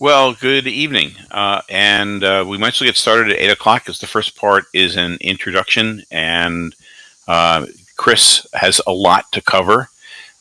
Well, good evening. Uh, and uh, we might as well get started at 8 o'clock because the first part is an introduction, and uh, Chris has a lot to cover.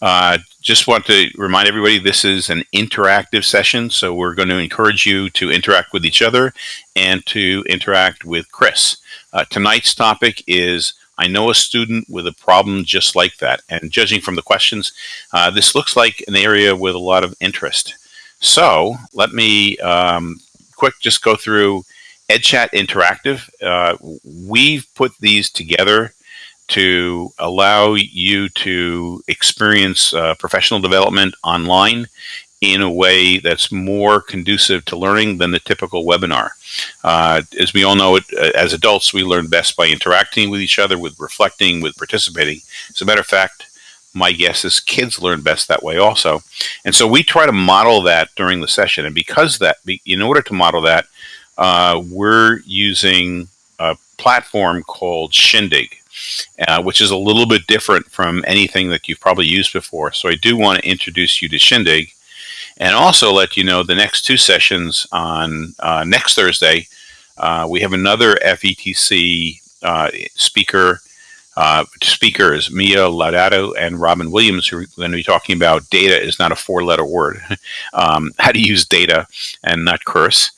Uh, just want to remind everybody this is an interactive session, so we're going to encourage you to interact with each other and to interact with Chris. Uh, tonight's topic is I know a student with a problem just like that. And judging from the questions, uh, this looks like an area with a lot of interest. So let me um, quick just go through EdChat Interactive. Uh, we've put these together to allow you to experience uh, professional development online in a way that's more conducive to learning than the typical webinar. Uh, as we all know, it, uh, as adults, we learn best by interacting with each other, with reflecting, with participating. As a matter of fact, my guess is kids learn best that way also. And so we try to model that during the session. And because that, in order to model that, uh, we're using a platform called Shindig, uh, which is a little bit different from anything that you've probably used before. So I do want to introduce you to Shindig and also let you know the next two sessions on uh, next Thursday, uh, we have another FETC uh, speaker uh, speakers, Mia Laudato and Robin Williams, who are going to be talking about data is not a four-letter word, um, how to use data and not curse.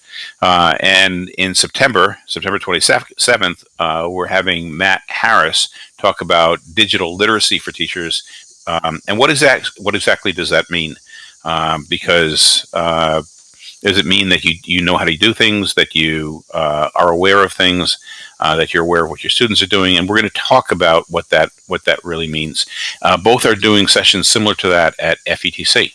Uh, and in September, September 27th, uh, we're having Matt Harris talk about digital literacy for teachers. Um, and what is that? What exactly does that mean? Um, because uh, does it mean that you, you know how to do things, that you uh, are aware of things, uh, that you're aware of what your students are doing? And we're going to talk about what that what that really means. Uh, both are doing sessions similar to that at FETC.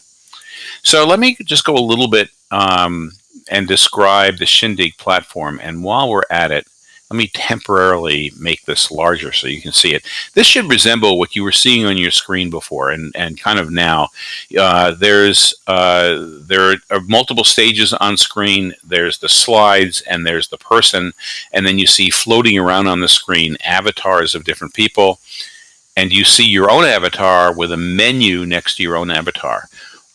So let me just go a little bit um, and describe the Shindig platform. And while we're at it, let me temporarily make this larger so you can see it. This should resemble what you were seeing on your screen before and, and kind of now. Uh, there's uh, There are multiple stages on screen. There's the slides and there's the person. And then you see floating around on the screen avatars of different people. And you see your own avatar with a menu next to your own avatar.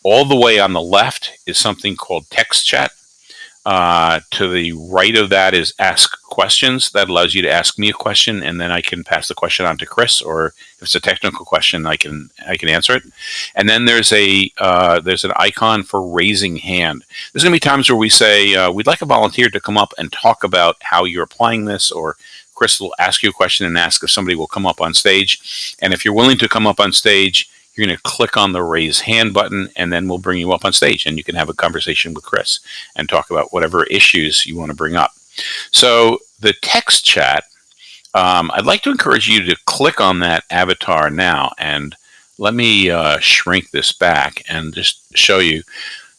All the way on the left is something called text chat. Uh, to the right of that is ask questions. That allows you to ask me a question, and then I can pass the question on to Chris. Or if it's a technical question, I can I can answer it. And then there's a uh, there's an icon for raising hand. There's going to be times where we say uh, we'd like a volunteer to come up and talk about how you're applying this, or Chris will ask you a question and ask if somebody will come up on stage. And if you're willing to come up on stage, you're going to click on the raise hand button and then we'll bring you up on stage and you can have a conversation with Chris and talk about whatever issues you want to bring up. So the text chat, um, I'd like to encourage you to click on that avatar now and let me uh, shrink this back and just show you.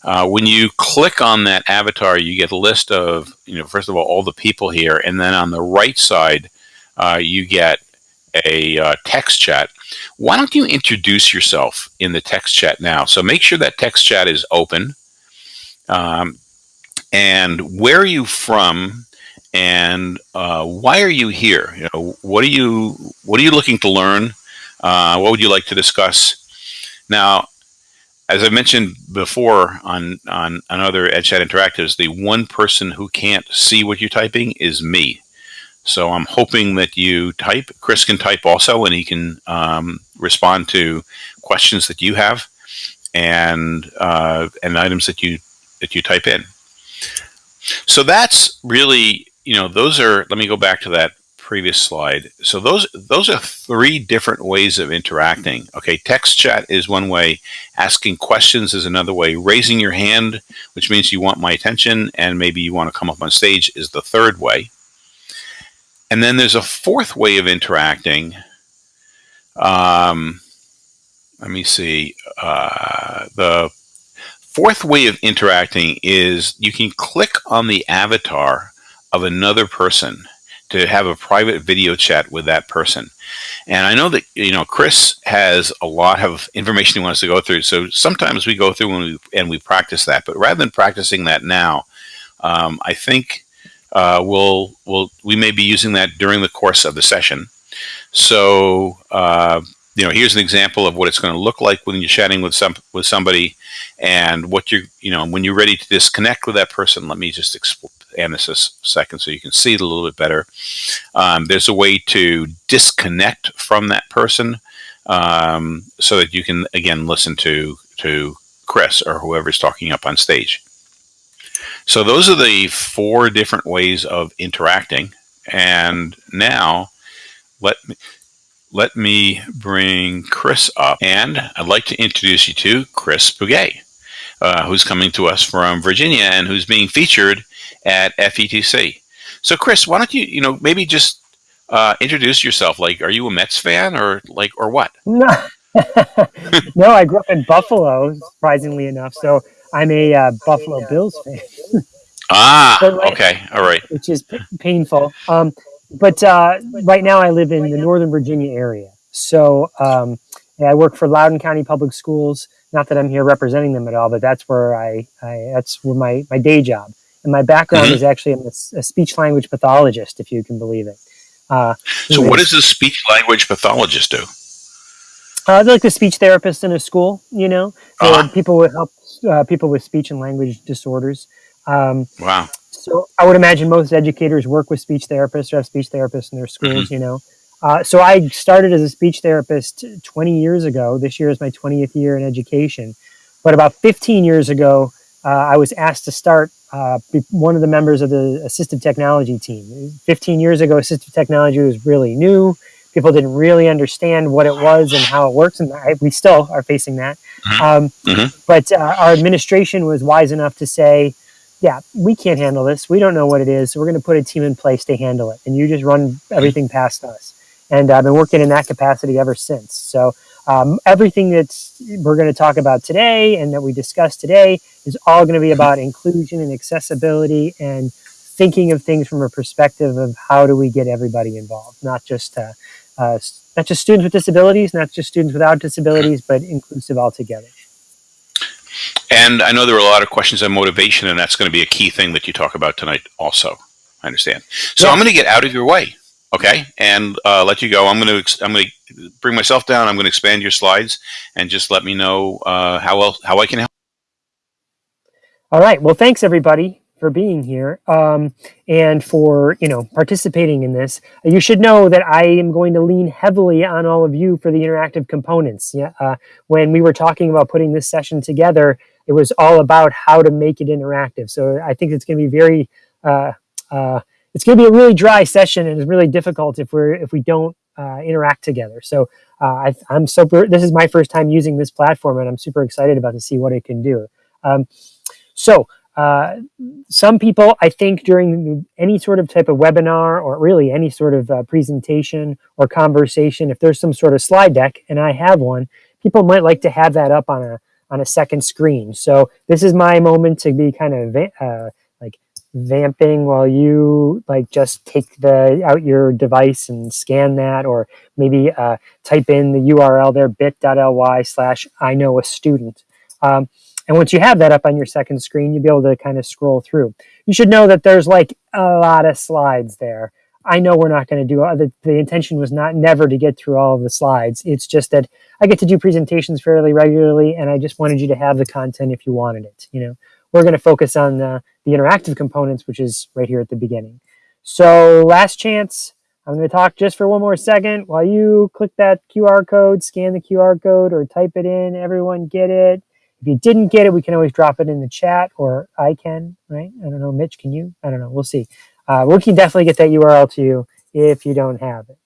Uh, when you click on that avatar, you get a list of, you know, first of all, all the people here, and then on the right side, uh, you get a uh, text chat. Why don't you introduce yourself in the text chat now? So make sure that text chat is open. Um, and where are you from? And uh, why are you here? You know, what are you what are you looking to learn? Uh, what would you like to discuss? Now, as I mentioned before on on another EdChat Interactives, the one person who can't see what you're typing is me. So I'm hoping that you type. Chris can type also, and he can um, respond to questions that you have and uh, and items that you that you type in. So that's really, you know, those are. Let me go back to that previous slide. So those those are three different ways of interacting. Okay, text chat is one way. Asking questions is another way. Raising your hand, which means you want my attention and maybe you want to come up on stage, is the third way. And then there's a fourth way of interacting. Um, let me see. Uh, the fourth way of interacting is you can click on the avatar of another person to have a private video chat with that person. And I know that, you know, Chris has a lot of information he wants to go through. So sometimes we go through and we, and we practice that. But rather than practicing that now, um, I think uh, we'll, we'll, we may be using that during the course of the session. So uh, you know, here's an example of what it's going to look like when you're chatting with some with somebody, and what you're, you know, when you're ready to disconnect with that person. Let me just expand this a second so you can see it a little bit better. Um, there's a way to disconnect from that person um, so that you can again listen to to Chris or whoever's talking up on stage. So those are the four different ways of interacting. And now let me let me bring Chris up, and I'd like to introduce you to Chris Bugaj, uh, who's coming to us from Virginia and who's being featured at FETC. So, Chris, why don't you, you know, maybe just uh, introduce yourself? Like, are you a Mets fan, or like, or what? No, no, I grew up in Buffalo, surprisingly enough. So I'm a uh, Buffalo Bills fan. ah, okay, all right. Which is painful. Um, but uh, right now I live in the Northern Virginia area. So um, I work for Loudoun County Public Schools. Not that I'm here representing them at all, but that's where I, I that's where my, my day job. And my background mm-hmm. is actually I'm a, a, speech language pathologist, if you can believe it. Uh, so, what does a speech language pathologist do? Uh, they're like the speech therapist in a school, you know, uh-huh. people would help uh, people with speech and language disorders. Um, wow. So I would imagine most educators work with speech therapists or have speech therapists in their schools, mm-hmm. you know. Uh, so I started as a speech therapist 20 years ago. This year is my 20th year in education. But about 15 years ago, uh, I was asked to start uh, one of the members of the assistive technology team. 15 years ago, assistive technology was really new. People didn't really understand what it was and how it works, and I, we still are facing that. Mm-hmm. Um, mm-hmm. But uh, our administration was wise enough to say, yeah, we can't handle this. We don't know what it is. So we're going to put a team in place to handle it. And you just run everything past us. And I've been working in that capacity ever since. So um, everything that we're going to talk about today and that we discuss today is all going to be about inclusion and accessibility and thinking of things from a perspective of how do we get everybody involved, not just uh, uh, not just students with disabilities, not just students without disabilities, but inclusive altogether. And I know there were a lot of questions on motivation, and that's going to be a key thing that you talk about tonight also. I understand. So yeah. I'm going to get out of your way, okay, and uh, let you go. I'm going to I'm going to bring myself down. I'm going to expand your slides, and just let me know uh, how else how I can help. All right. Well, thanks everybody for being here um, and for you know participating in this. You should know that I am going to lean heavily on all of you for the interactive components. Yeah, uh, when we were talking about putting this session together, it was all about how to make it interactive. So I think it's going to be very uh, uh, it's going to be a really dry session and it's really difficult if we're if we don't uh, interact together. So uh, I, am super. This is my first time using this platform, and I'm super excited about to see what it can do. Um, so uh, some people, I think, during any sort of type of webinar or really any sort of uh, presentation or conversation, if there's some sort of slide deck, and I have one, people might like to have that up on a on a second screen. So this is my moment to be kind of uh, like vamping while you like just take the out your device and scan that, or maybe uh, type in the URL there bit.ly slash I know a student. Um, and once you have that up on your second screen, you'll be able to kind of scroll through. You should know that there's like a lot of slides there. I know we're not going to do the, the intention was not never to get through all of the slides. It's just that I get to do presentations fairly regularly, and I just wanted you to have the content if you wanted it. You know, we're going to focus on the, the interactive components, which is right here at the beginning. So last chance. I'm going to talk just for one more second while you click that QR code, scan the QR code, or type it in. Everyone get it. If you didn't get it, we can always drop it in the chat or I can, right? I don't know. Mitch, can you? I don't know. We'll see. Uh, we can definitely get that URL to you if you don't have it.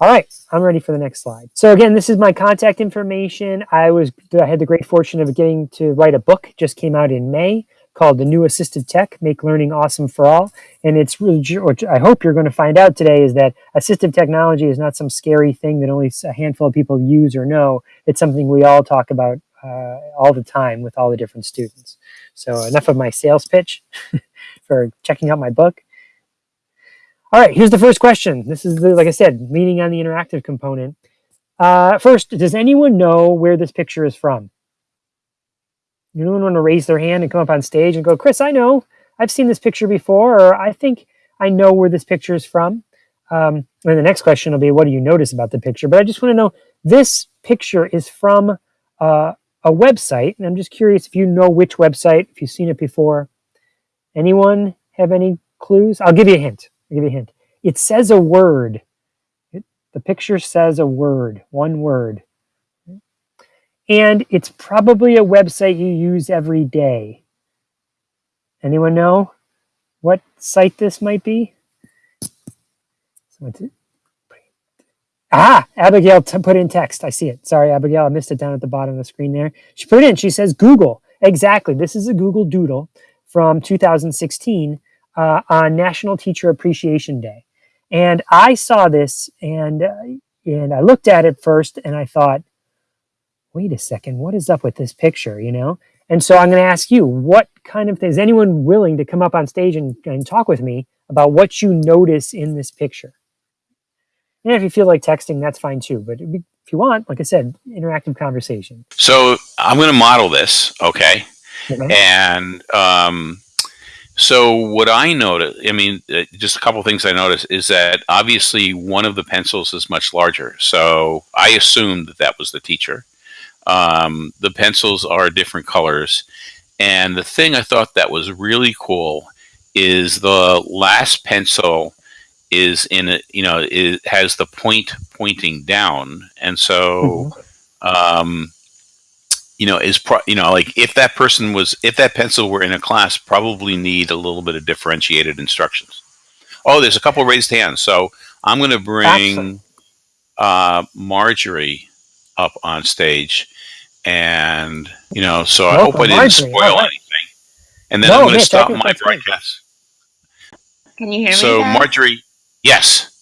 All right, I'm ready for the next slide. So again, this is my contact information. I was I had the great fortune of getting to write a book, just came out in May, called The New Assistive Tech, Make Learning Awesome for All. And it's really, which I hope you're going to find out today, is that assistive technology is not some scary thing that only a handful of people use or know. It's something we all talk about uh, all the time with all the different students. So enough of my sales pitch for checking out my book. All right, here's the first question. This is, the, like I said, leaning on the interactive component. Uh, first, does anyone know where this picture is from? Anyone want to raise their hand and come up on stage and go, Chris, I know. I've seen this picture before, or I think I know where this picture is from. Um, and the next question will be, what do you notice about the picture? But I just want to know, this picture is from uh, a website, and I'm just curious if you know which website, if you've seen it before. Anyone have any clues? I'll give you a hint. I'll give you a hint. It says a word. It, the picture says a word, one word. And it's probably a website you use every day. Anyone know what site this might be? Ah, Abigail put in text. I see it. Sorry, Abigail, I missed it down at the bottom of the screen there. She put in. She says Google. Exactly. This is a Google Doodle from 2016 uh, on National Teacher Appreciation Day. And I saw this and, uh, and I looked at it first and I thought, wait a second, what is up with this picture, you know? And so I'm going to ask you, what kind of things, is anyone willing to come up on stage and, and talk with me about what you notice in this picture? And if you feel like texting, that's fine too. But if you want, like I said, interactive conversation. So I'm going to model this, okay? okay. And um, so what I notice, I mean, uh, just a couple things I noticed is that obviously one of the pencils is much larger. So I assumed that that was the teacher. Um, the pencils are different colors. And the thing I thought that was really cool is the last pencil is in a you know it has the point pointing down. And so mm-hmm. um you know is pro- you know like if that person was if that pencil were in a class probably need a little bit of differentiated instructions. Oh there's a couple raised hands. So i'm going to bring uh marjorie up on stage. And you know so i hope i didn't spoil right. anything. And then no, i'm going to stop my broadcast. Can you hear me so marjorie Yes.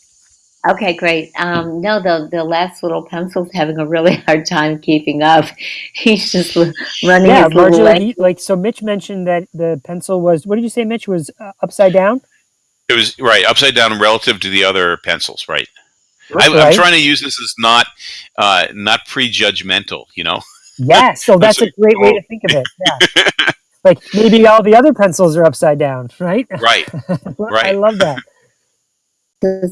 Okay, great. Um, no, the the last little pencil's having a really hard time keeping up. He's just running yeah, his little he, like so. Mitch mentioned that the pencil was. What did you say, Mitch? Was uh, upside down. It was right upside down relative to the other pencils. Right. I, am trying to use this as not uh, not prejudgmental. You know. Yeah. So that's a great way to think of it. Yeah. like maybe all the other pencils are upside down. Right. Right. right. I love that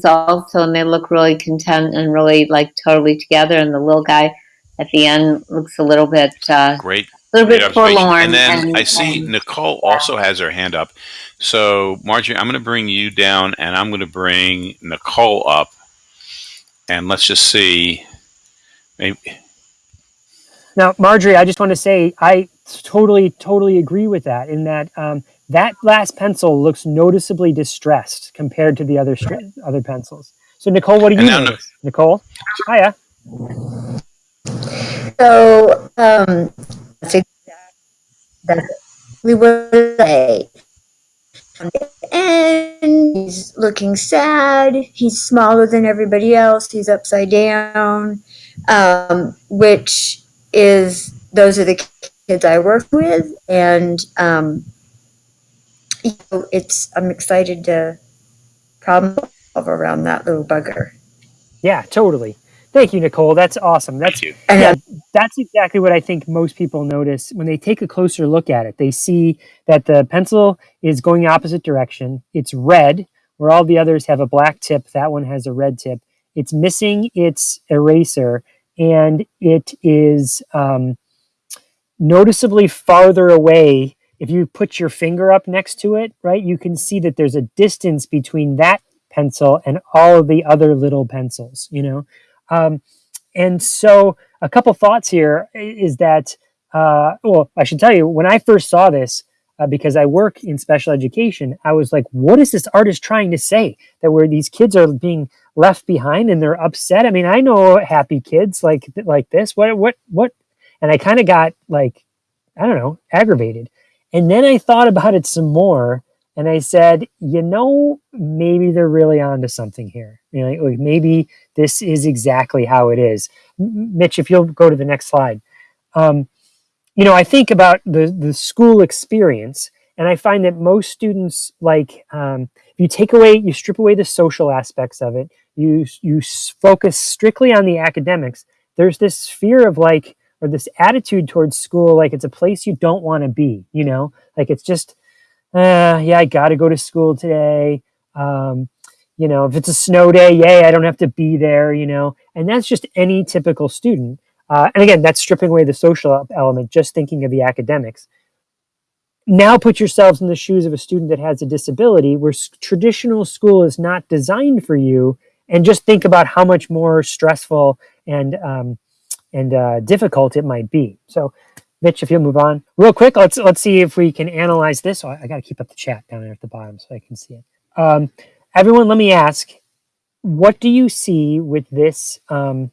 also and they look really content and really like totally together and the little guy at the end looks a little bit uh, great. a little bit forlorn and then and, i see and, nicole also has her hand up. So marjorie i'm going to bring you down and i'm going to bring nicole up and let's just see. Maybe now marjorie i just want to say i totally totally agree with that in that um, that last pencil looks noticeably distressed compared to the other other pencils. So Nicole, what do you notice? No. Nicole, hiya. So um, that's exactly what say. And he's looking sad. He's smaller than everybody else. He's upside down, um, which is those are the kids I work with, and um, you know, it's I'm excited to problem solve around that little bugger. Yeah, totally. Thank you, Nicole. That's awesome. That's yeah, that's exactly what I think most people notice when they take a closer look at it. They see that the pencil is going opposite direction. It's red, where all the others have a black tip. That one has a red tip. It's missing its eraser, and it is um, noticeably farther away if you put your finger up next to it, right, you can see that there's a distance between that pencil and all of the other little pencils, you know? Um, and so a couple thoughts here is that, uh, well, I should tell you, when I first saw this, uh, because I work in special education, I was like, what is this artist trying to say? That where these kids are being left behind and they're upset. I mean, I know happy kids like like this. What what what? And I kind of got like, I don't know, aggravated. And then I thought about it some more and I said, you know, maybe they're really onto something here. You know, like maybe this is exactly how it is. Mitch, if you'll go to the next slide. Um, you know, I think about the, the school experience and I find that most students like, um, if you take away, you strip away the social aspects of it, you, you focus strictly on the academics, there's this fear of like, or this attitude towards school like it's a place you don't want to be you know? Like it's just uh, yeah i gotta go to school today. Um, you know if it's a snow day yay i don't have to be there you know? And that's just any typical student. Uh, and again, that's stripping away the social element, just thinking of the academics. Now put yourselves in the shoes of a student that has a disability where traditional school is not designed for you and just think about how much more stressful and um, and uh, difficult it might be. So Mitch, if you'll move on real quick, let's let's see if we can analyze this. Oh, I got to keep up the chat down there at the bottom so I can see it. Um, everyone, let me ask, what do you see with this um,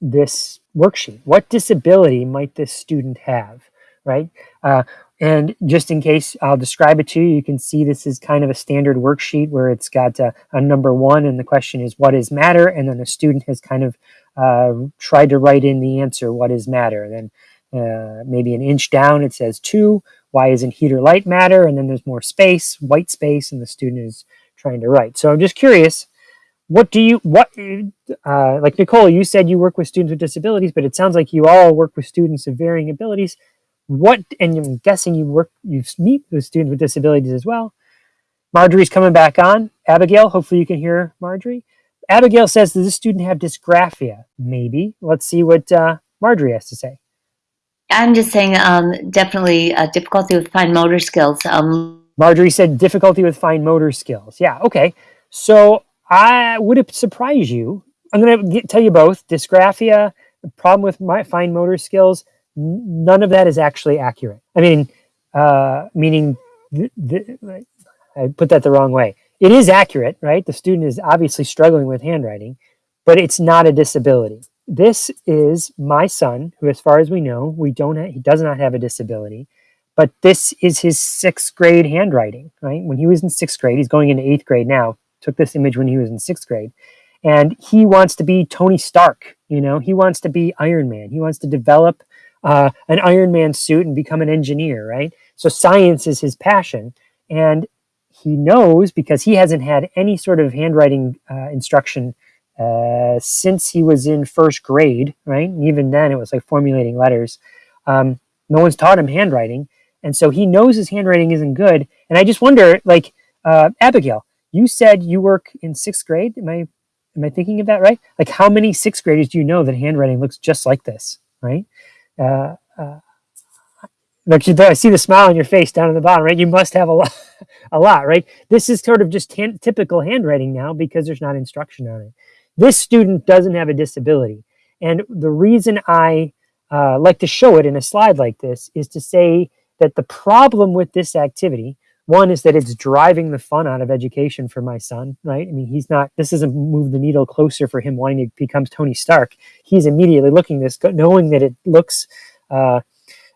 this worksheet? What disability might this student have, right? Uh, and just in case, I'll describe it to you. You can see this is kind of a standard worksheet where it's got a, a number one, and the question is, what is matter? And then the student has kind of uh, tried to write in the answer, what is matter? Then uh, maybe an inch down, it says two. Why isn't heat or light matter? And then there's more space, white space, and the student is trying to write. So I'm just curious, what do you, what, uh, like Nicole, you said you work with students with disabilities, but it sounds like you all work with students of varying abilities. What, and I'm guessing you work, you meet with students with disabilities as well. Marjorie's coming back on. Abigail, hopefully you can hear Marjorie. Abigail says, does this student have dysgraphia? Maybe. Let's see what uh, Marjorie has to say. I'm just saying, um, definitely uh, difficulty with fine motor skills. Um, Marjorie said difficulty with fine motor skills. Yeah, okay. So I would it surprise you? I'm going to tell you both dysgraphia, problem with my fine motor skills. None of that is actually accurate. I mean, uh, meaning I put that the wrong way. It is accurate, right? The student is obviously struggling with handwriting, but it's not a disability this is my son, who, as far as we know, we don't ha- he does not have a disability, but this is his sixth grade handwriting. Right when he was in sixth grade, he's going into eighth grade now. Took this image when he was in sixth grade, and he wants to be Tony Stark. You know, he wants to be Iron Man. He wants to develop uh, an Iron Man suit and become an engineer. Right. So science is his passion, and he knows because he hasn't had any sort of handwriting uh, instruction uh, since he was in first grade, right? And even then, it was like formulating letters. Um, no one's taught him handwriting, and so he knows his handwriting isn't good. And I just wonder, like uh, Abigail, you said you work in sixth grade. Am I am I thinking of that right? Like, how many sixth graders do you know that handwriting looks just like this, right? Uh, uh, look, I see the smile on your face down in the bottom, right? You must have a lot, a lot, right? This is sort of just typical handwriting now because there's not instruction on it. This student doesn't have a disability. And the reason I uh, like to show it in a slide like this is to say that the problem with this activity, one is that it's driving the fun out of education for my son, right? I mean, he's not, this doesn't move the needle closer for him wanting to become Tony Stark. He's immediately looking this, knowing that it looks, uh,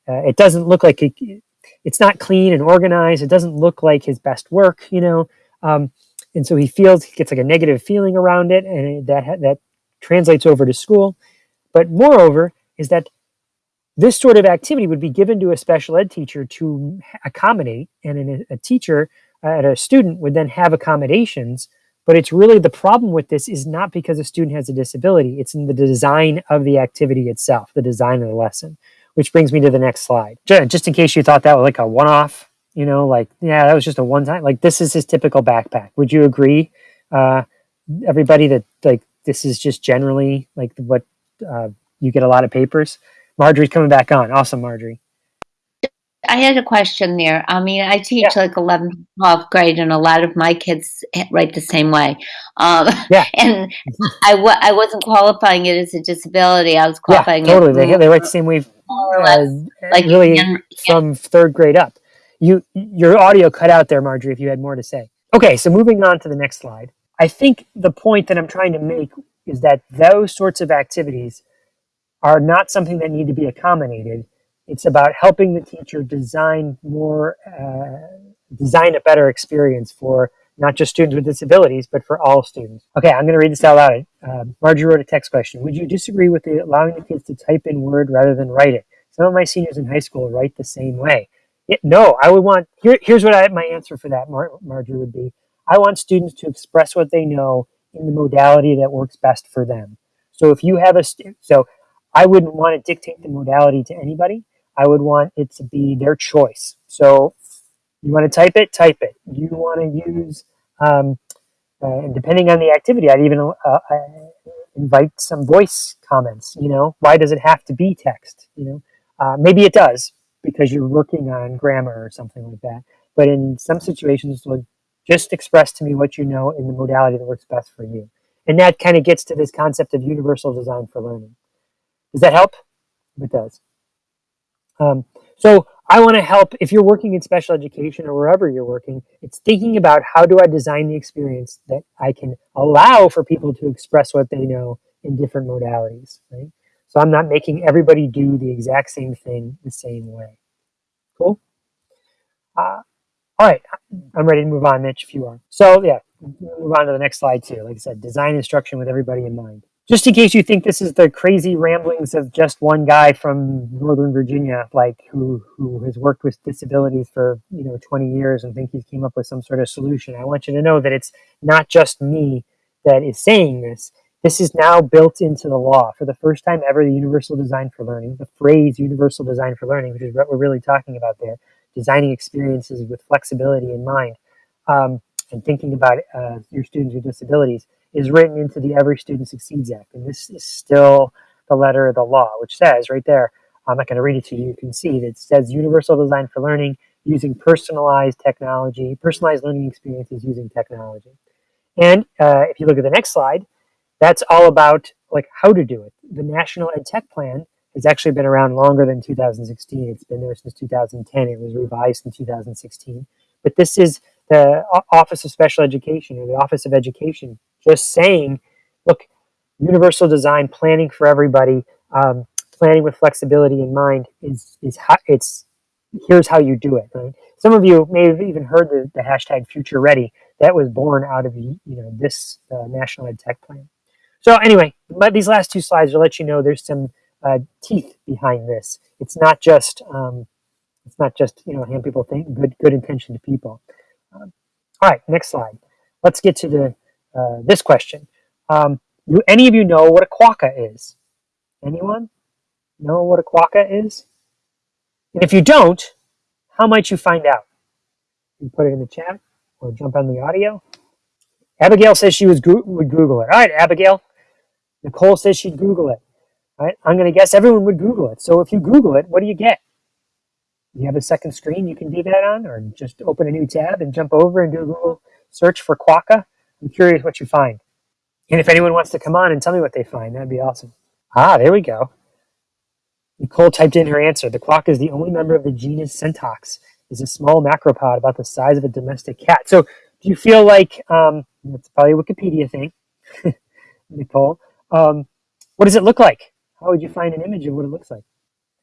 uh, it doesn't look like it, it's not clean and organized. It doesn't look like his best work, you know. Um, and so he feels he gets like a negative feeling around it and that that translates over to school but moreover is that this sort of activity would be given to a special ed teacher to accommodate and a teacher uh, a student would then have accommodations but it's really the problem with this is not because a student has a disability it's in the design of the activity itself the design of the lesson which brings me to the next slide just in case you thought that was like a one-off you know like yeah that was just a one time like this is his typical backpack would you agree uh everybody that like this is just generally like what uh, you get a lot of papers marjorie's coming back on awesome marjorie I had a question there. I mean, I teach yeah. like 11th, 12th grade, and a lot of my kids write the same way. Um, yeah. And I w- I wasn't qualifying it as a disability. I was qualifying yeah, totally. They, they write the same way, uh, like really from third grade up. You your audio cut out there, Marjorie, if you had more to say. Okay, so moving on to the next slide. I think the point that I'm trying to make is that those sorts of activities are not something that need to be accommodated. It's about helping the teacher design more, uh, design a better experience for not just students with disabilities, but for all students. Okay, I'm going to read this out loud. Uh, Marjorie wrote a text question. Would you disagree with the, allowing the kids to type in Word rather than write it? Some of my seniors in high school write the same way. Yeah, no, I would want, here, here's what I, my answer for that, Mar- Marjorie, would be I want students to express what they know in the modality that works best for them. So if you have a, so I wouldn't want to dictate the modality to anybody. I would want it to be their choice. So you want to type it, type it. You want to use, um, uh, and depending on the activity, I'd even uh, invite some voice comments. You know, why does it have to be text? You know, uh, maybe it does because you're working on grammar or something like that. But in some situations, just express to me what you know in the modality that works best for you. And that kind of gets to this concept of universal design for learning. Does that help? It does. Um, so I want to help if you're working in special education or wherever you're working, it's thinking about how do I design the experience that I can allow for people to express what they know in different modalities, right? So I'm not making everybody do the exact same thing the same way. Cool? Uh, all right, I'm ready to move on, Mitch, if you are. So yeah, move on to the next slide too. Like I said, design instruction with everybody in mind just in case you think this is the crazy ramblings of just one guy from Northern Virginia, like who who has worked with disabilities for you know 20 years and think he came up with some sort of solution. I want you to know that it's not just me that is saying this. This is now built into the law for the first time ever. The Universal Design for Learning, the phrase Universal Design for Learning, which is what we're really talking about there, designing experiences with flexibility in mind, um, and thinking about uh, your students with disabilities is written into the Every Student Succeeds Act. And this is still the letter of the law, which says right there, I'm not going to read it to you, you can see that it says universal design for learning using personalized technology, personalized learning experiences using technology. And uh, if you look at the next slide, that's all about like how to do it. The National Ed Tech Plan has actually been around longer than 2016. It's been there since 2010. It was revised in 2016. But this is the Office of Special Education or the Office of Education just saying, look, universal design, planning for everybody, um, planning with flexibility in mind is is how it's here's how you do it. Right? Some of you may have even heard the, the hashtag Future Ready. That was born out of you know this uh, National Ed Tech Plan. So anyway, but these last two slides will let you know there's some uh, teeth behind this. It's not just um, it's not just you know hand people think good good intention to people. Um, all right, next slide. Let's get to the uh, this question. Um, do any of you know what a quokka is? Anyone know what a quokka is? And if you don't, how might you find out? You put it in the chat or jump on the audio. Abigail says she was go would Google it. All right, Abigail. Nicole says she'd Google it. All right, I'm going to guess everyone would Google it. So if you Google it, what do you get? You have a second screen you can do that on, or just open a new tab and jump over and do a Google search for quokka. I'm curious what you find. And if anyone wants to come on and tell me what they find, that'd be awesome. Ah, there we go. Nicole typed in her answer. The quokka is the only member of the genus Setonix. Is a small macropod about the size of a domestic cat. So do you feel like, um, that's probably a Wikipedia thing, Nicole. Um, what does it look like? How would you find an image of what it looks like?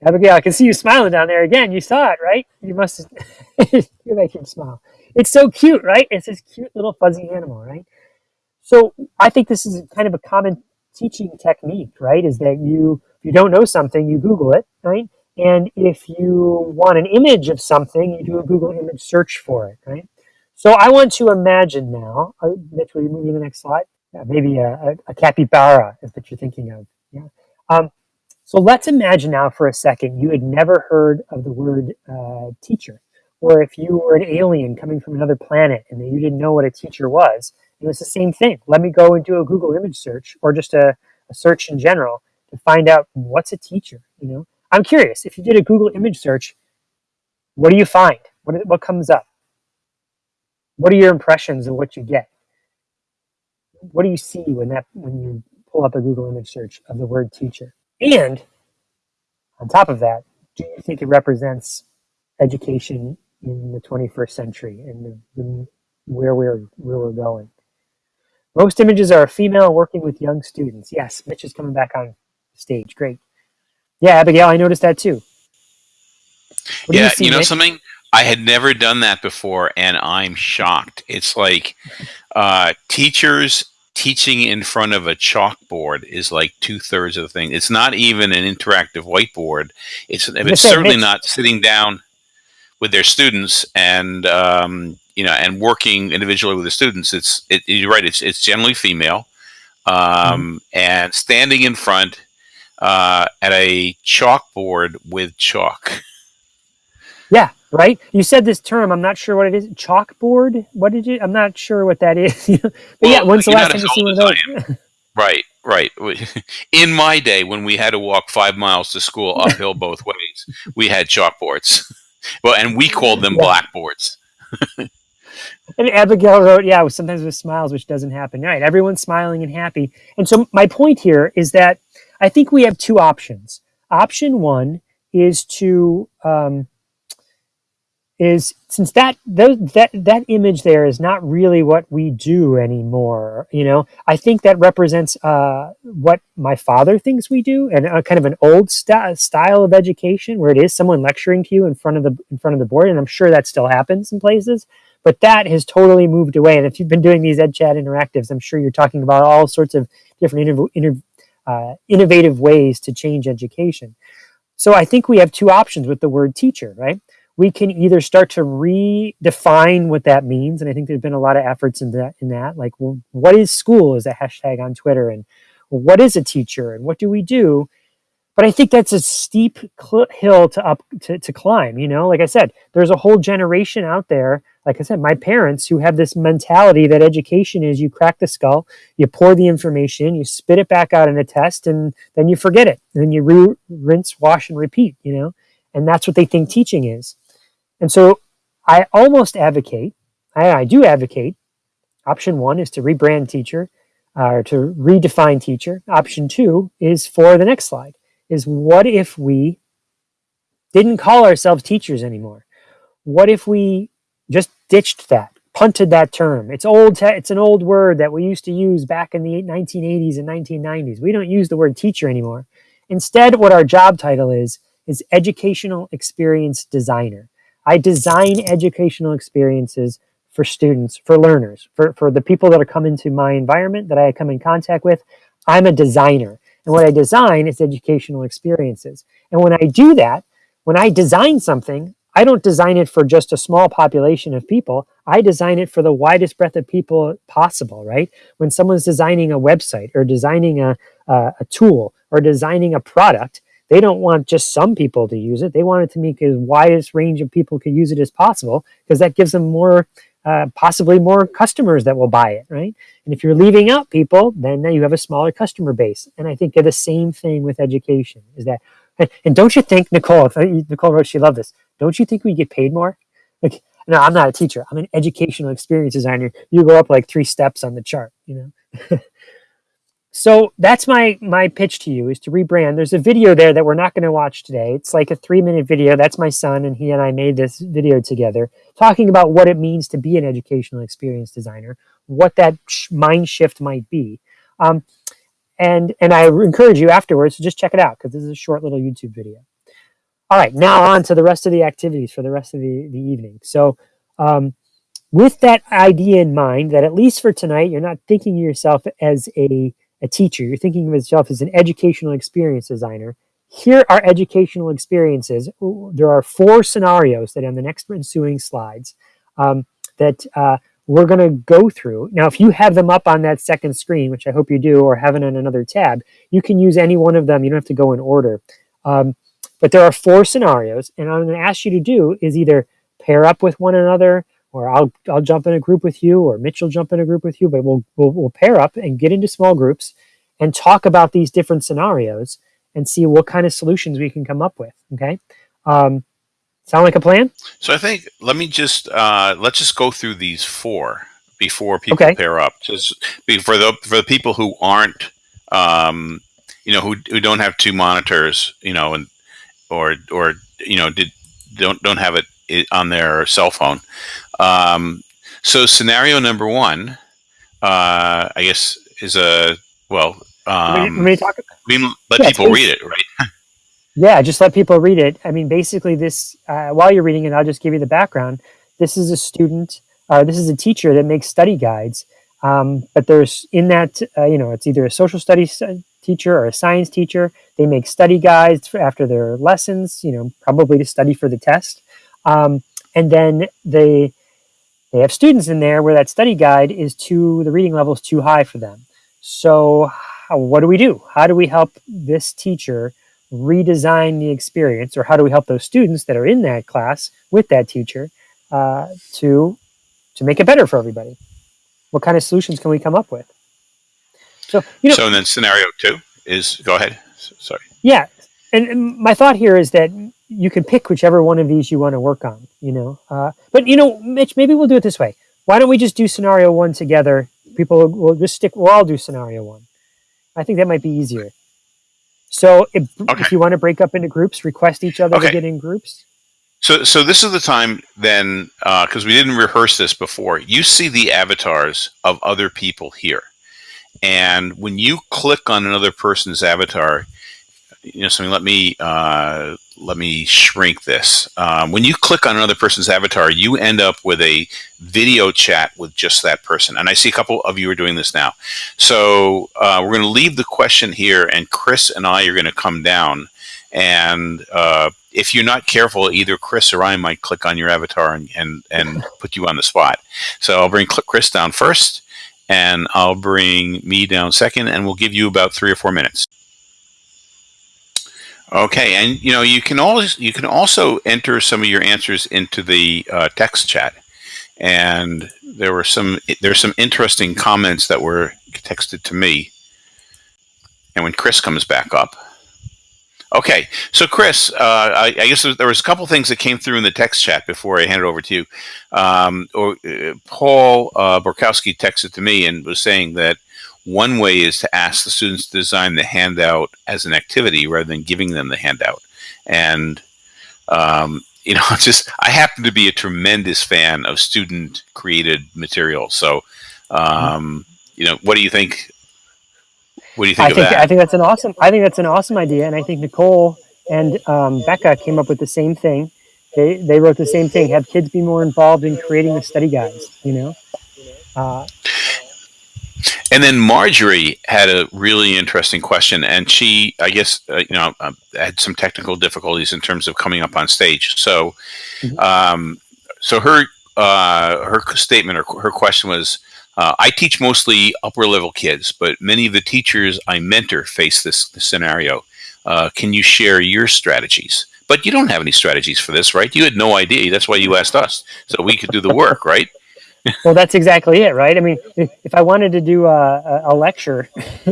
Abigail, I can see you smiling down there again. You saw it, right? You must you make him smile. It's so cute, right? It's this cute little fuzzy animal, right? So I think this is kind of a common teaching technique, right? Is that you, if you don't know something, you Google it, right? And if you want an image of something, you do a Google image search for it, right? So I want to imagine now, uh, Mitch, will you move to the next slide? Yeah, maybe a, a, a capybara is what you're thinking of. Yeah. Um, so let's imagine now for a second you had never heard of the word uh, teacher or if you were an alien coming from another planet and you didn't know what a teacher was, it was the same thing. Let me go and do a Google image search or just a, a search in general to find out what's a teacher, you know? I'm curious, if you did a Google image search, what do you find? What, what comes up? What are your impressions of what you get? What do you see when that when you pull up a Google image search of the word teacher? And on top of that, do you think it represents education in the 21st century and the, the, where we're where we're going. Most images are a female working with young students. Yes, Mitch is coming back on stage. Great. Yeah, Abigail, I noticed that too. What yeah, you, see, you, know Mitch? something? I had never done that before, and I'm shocked. It's like uh, teachers teaching in front of a chalkboard is like two thirds of the thing. It's not even an interactive whiteboard. It's it's certainly Mitch, not sitting down with their students and um, you know and working individually with the students it's it, you're right it's it's generally female um, mm-hmm. and standing in front uh, at a chalkboard with chalk yeah right you said this term i'm not sure what it is chalkboard what did you i'm not sure what that is but well, yeah when's the last time you seen one of those Right, right. In my day, when we had to walk five miles to school uphill both ways, we had chalkboards. Well, and we called them yeah. blackboards. and Abigail wrote, yeah, sometimes with smiles, which doesn't happen. Right. Everyone's smiling and happy. And so my point here is that I think we have two options. Option one is to um, is since that that that image there is not really what we do anymore you know? I think that represents uh, what my father thinks we do and a kind of an old st- style of education where it is someone lecturing to you in front of the in front of the board and i'm sure that still happens in places but that has totally moved away. And if you've been doing these ed chat interactives i'm sure you're talking about all sorts of different uh, innovative ways to change education. So i think we have two options with the word teacher right we can either start to redefine what that means and i think there's been a lot of efforts in that in that like well, what is school is a hashtag on twitter and what is a teacher and what do we do? But i think that's a steep hill to up to, to climb you know? Like i said there's a whole generation out there like i said my parents who have this mentality that education is you crack the skull you pour the information you spit it back out in a test and then you forget it and then you rinse wash and repeat you know? And that's what they think teaching is and so I almost advocate, I, I do advocate, option one is to rebrand teacher uh, or to redefine teacher. Option two is for the next slide is what if we didn't call ourselves teachers anymore? What if we just ditched that, punted that term? It's old. It's an old word that we used to use back in the 1980s and 1990s. We don't use the word teacher anymore. Instead, what our job title is is educational experience designer. I design educational experiences for students, for learners, for, for the people that are coming to my environment that I come in contact with. I'm a designer. And what I design is educational experiences. And when I do that, when I design something, I don't design it for just a small population of people. I design it for the widest breadth of people possible, right? When someone's designing a website or designing a, a, a tool or designing a product, they don't want just some people to use it. They want it to make as widest range of people could use it as possible because that gives them more, uh, possibly more customers that will buy it, right? And if you're leaving out people, then now you have a smaller customer base. And I think the same thing with education. Is that, and don't you think Nicole? Nicole wrote she loved this. Don't you think we get paid more? Like, no, I'm not a teacher. I'm an educational experience designer. You go up like three steps on the chart, you know. So that's my my pitch to you is to rebrand. There's a video there that we're not going to watch today. It's like a three minute video. That's my son, and he and I made this video together, talking about what it means to be an educational experience designer, what that mind shift might be, um, and and I encourage you afterwards to just check it out because this is a short little YouTube video. All right, now on to the rest of the activities for the rest of the the evening. So. Um, with that idea in mind, that at least for tonight, you're not thinking of yourself as a a teacher, you're thinking of yourself as an educational experience designer. Here are educational experiences. There are four scenarios that on the next ensuing slides um, that uh, we're going to go through. Now, if you have them up on that second screen, which I hope you do, or have it on another tab, you can use any one of them. You don't have to go in order. Um, but there are four scenarios, and I'm going to ask you to do is either pair up with one another, or I'll I'll jump in a group with you, or Mitch will jump in a group with you. But we'll we'll, we'll pair up and get into small groups and talk about these different scenarios and see what kind of solutions we can come up with. Okay, um, sound like a plan? So I think let me just uh, let's just go through these four before people okay. pair up. Just for the for the people who aren't, um, you know, who who don't have two monitors, you know, and or or you know did don't don't have it on their cell phone. Um, so scenario number one, uh, I guess, is a well. Um, let me, talk. We let yeah, people read it, right? yeah, just let people read it. I mean, basically, this uh, while you're reading it, I'll just give you the background. This is a student. Uh, this is a teacher that makes study guides. Um, but there's in that, uh, you know, it's either a social studies uh, teacher or a science teacher. They make study guides after their lessons, you know, probably to study for the test. Um, and then they they have students in there where that study guide is too the reading level is too high for them. So how, what do we do? How do we help this teacher redesign the experience, or how do we help those students that are in that class with that teacher uh, to to make it better for everybody? What kind of solutions can we come up with? So you know, so then scenario two is go ahead. Sorry. yeah, and, and my thought here is that you can pick whichever one of these you want to work on. You know, uh, but you know, Mitch, maybe we'll do it this way. Why don't we just do scenario one together? People will just stick. We'll all do scenario one. I think that might be easier. So if, Okay. if you want to break up into groups, request each other to get in groups. So, so this is the time then, because we didn't rehearse this before. You see the avatars of other people here, and when you click on another person's avatar, you know something. Let me uh, let me shrink this. Um, when you click on another person's avatar, you end up with a video chat with just that person. And I see a couple of you are doing this now. So uh, we're going to leave the question here, and Chris and I are going to come down and uh, if you're not careful, either Chris or I might click on your avatar and, and, and put you on the spot. So I'll bring Chris down first, and I'll bring me down second, and we'll give you about three or four minutes. Okay, and you know you can always you can also enter some of your answers into the uh, text chat, and there were some there's some interesting comments that were texted to me, and when Chris comes back up. Okay, so Chris, uh, I, I guess there was a couple things that came through in the text chat before I hand it over to you. Um, or uh, Paul uh, Borkowski texted to me and was saying that one way is to ask the students to design the handout as an activity rather than giving them the handout. And um, you know, just I happen to be a tremendous fan of student-created material. So, um, you know, what do you think? What do you think I of think that? I think that's an awesome. I think that's an awesome idea, and I think Nicole and um, Becca came up with the same thing. They they wrote the same thing. Have kids be more involved in creating the study guides. You know, uh, And then Marjorie had a really interesting question, and she, I guess, uh, you know, uh, had some technical difficulties in terms of coming up on stage. So, Mhm. um, so her uh, her statement or her question was, uh, "I teach mostly upper level kids, but many of the teachers I mentor face this, this scenario. Uh, can you share your strategies?" But you don't have any strategies for this, right? You had no idea. That's why you asked us, so we could do the work, right? well, that's exactly it, right? I mean, if, I wanted to do a, a, a lecture,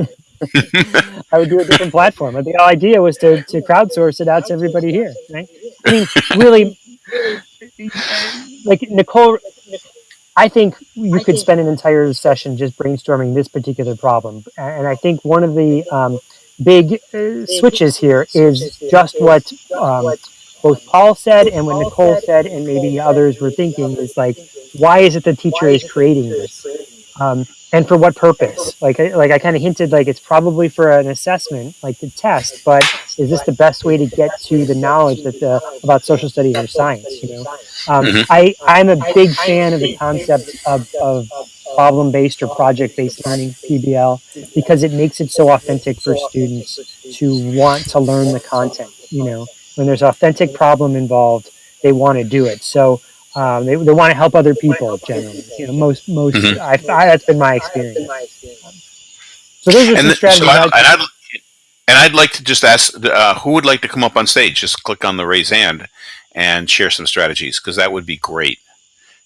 I would do a different platform. But the idea was to, to crowdsource it out to everybody here, right? I mean, really, like Nicole, I think you could spend an entire session just brainstorming this particular problem. And I think one of the um, big uh, switches here is just what um, both Paul said and what Nicole said, and maybe others were thinking is like, why is it the teacher is creating this? Um, and for what purpose? Like, I- like I kind of hinted, like it's probably for an assessment, like the test. But is this the best way to get to the knowledge that the about social studies or science? You know, um, Mhm. I I'm a big fan of the concept of, of problem based or project based learning PBL because it makes it so authentic for students to want to learn the content. You know, when there's authentic problem involved, they want to do it. So um, they, they want to help other people generally. You know, most most Mhm. I, I, that's been my experience. So those are and, some th- strategies. so I, I'd- and, I'd, and I'd like to just ask uh, who would like to come up on stage. Just click on the raise hand and share some strategies because that would be great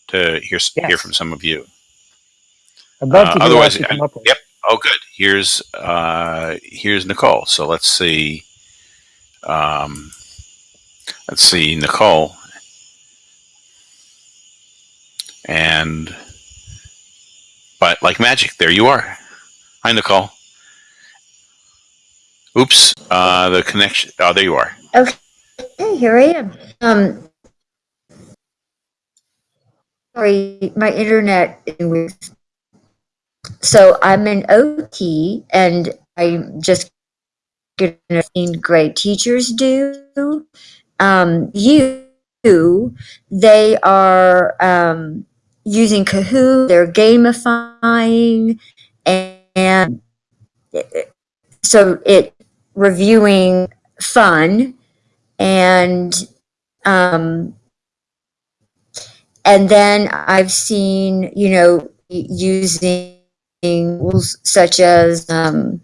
to hear s hear from some of you. I'd love uh, to hear otherwise, come up with. yep. Oh, good. Here's uh, here's Nicole. So let's see. Um, let's see Nicole, and but like magic, there you are. Hi, Nicole. Oops, uh, the connection. Oh, there you are. Okay, here I am. Um, sorry, my internet. So I'm an OT, and I'm just seen great teachers do. Um, you, they are um, using Kahoot. They're gamifying, and, and so it reviewing fun and um, and then I've seen you know using tools such as um,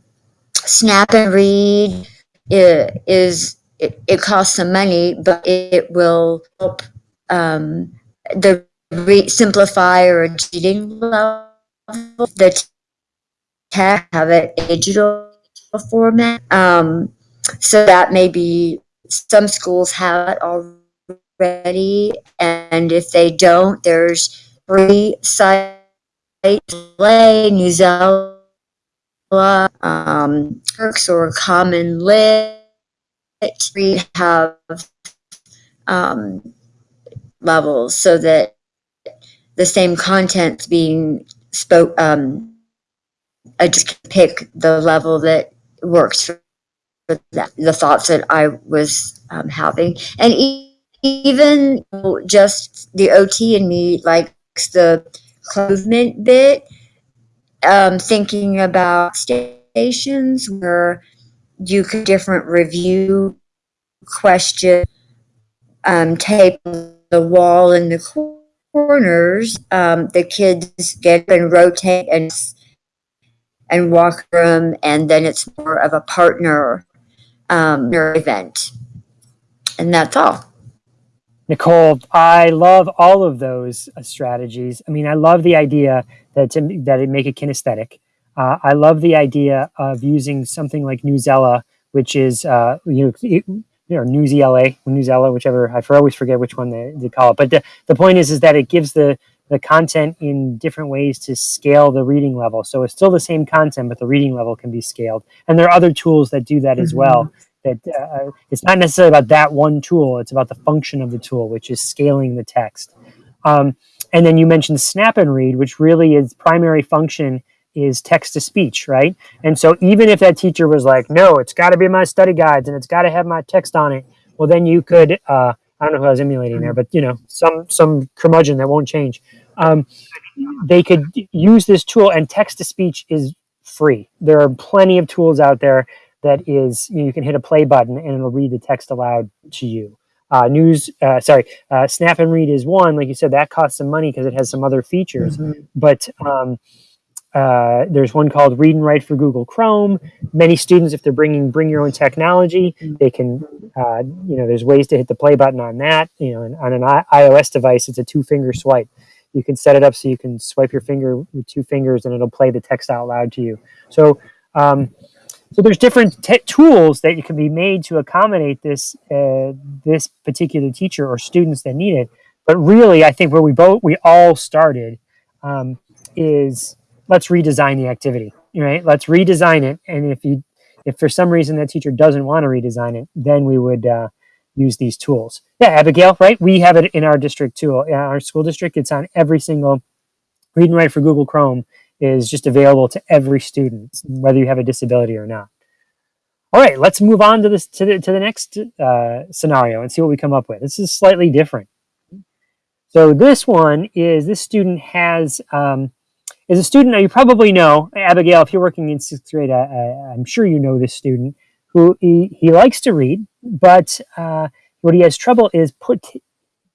Snap and Read i- is it, it costs some money, but it will help um, the re- simplify or cheating level. The tech have it digital format. Um, so that maybe some schools have it already, and if they don't, there's free site Play, Newsela, um, Turks or Common Lit. We have um, levels so that the same content's being spoke. Um, I just pick the level that works for that, the thoughts that I was um, having, and even just the OT in me likes the movement bit. Um, thinking about stations where you could different review question um, tape the wall in the corners. Um, the kids get and rotate and and walk them, and then it's more of a partner um, event. And that's all. Nicole, I love all of those uh, strategies. I mean, I love the idea that to, that it make it kinesthetic. Uh, I love the idea of using something like Newsela, which is uh, you know you know Newsela, Newsela, whichever I for always forget which one they, they call it. But the, the point is is that it gives the the content in different ways to scale the reading level. So it's still the same content, but the reading level can be scaled. And there are other tools that do that mm-hmm. as well that uh, it's not necessarily about that one tool it's about the function of the tool which is scaling the text um, and then you mentioned snap and read which really is primary function is text to speech right and so even if that teacher was like no it's got to be my study guides and it's got to have my text on it well then you could uh, i don't know who i was emulating there but you know some some curmudgeon that won't change um, they could use this tool and text to speech is free there are plenty of tools out there that is you, know, you can hit a play button and it'll read the text aloud to you. Uh, news, uh, sorry, uh, Snap and Read is one. Like you said, that costs some money because it has some other features. Mm-hmm. But um, uh, there's one called Read and Write for Google Chrome. Many students, if they're bringing bring your own technology, they can, uh, you know, there's ways to hit the play button on that. You know, on an I- iOS device, it's a two finger swipe. You can set it up so you can swipe your finger with two fingers and it'll play the text out loud to you. So um, so there's different tools that can be made to accommodate this uh, this particular teacher or students that need it. But really, I think where we both we all started um, is let's redesign the activity. Right? Let's redesign it. And if you if for some reason that teacher doesn't want to redesign it, then we would uh, use these tools. Yeah, Abigail, right? We have it in our district too. In our school district, it's on every single read and write for Google Chrome is just available to every student, whether you have a disability or not. All right, let's move on to this to the, to the next uh, scenario and see what we come up with. This is slightly different. So this one is this student has um, is a student. Now you probably know Abigail. If you're working in sixth grade, I, am sure you know this student who he, he likes to read, but uh, what he has trouble is put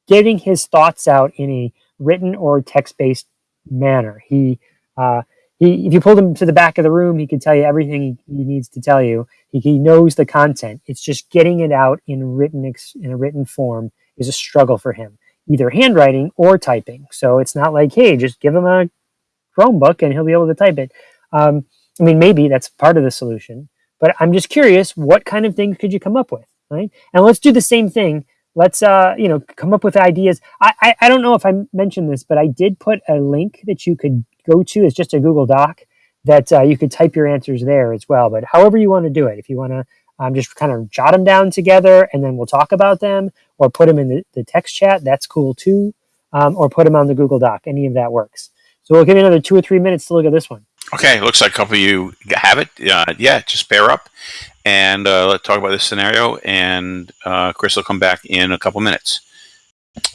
getting his thoughts out in a written or text based manner. He uh, he, if you pulled him to the back of the room, he could tell you everything he, he needs to tell you. He, he, knows the content. It's just getting it out in written in a written form is a struggle for him, either handwriting or typing. So it's not like, hey, just give him a Chromebook and he'll be able to type it. Um, I mean, maybe that's part of the solution, but I'm just curious, what kind of things could you come up with, right? And let's do the same thing. Let's, uh, you know, come up with ideas. I, I, I don't know if I mentioned this, but I did put a link that you could go to It's just a Google Doc that uh, you could type your answers there as well. But however you want to do it, if you want to um, just kind of jot them down together and then we'll talk about them, or put them in the, the text chat, that's cool too. Um, or put them on the Google Doc. Any of that works. So we'll give you another two or three minutes to look at this one. Okay, looks like a couple of you have it. Uh, yeah, just bear up and uh, let's talk about this scenario. And uh, Chris will come back in a couple minutes.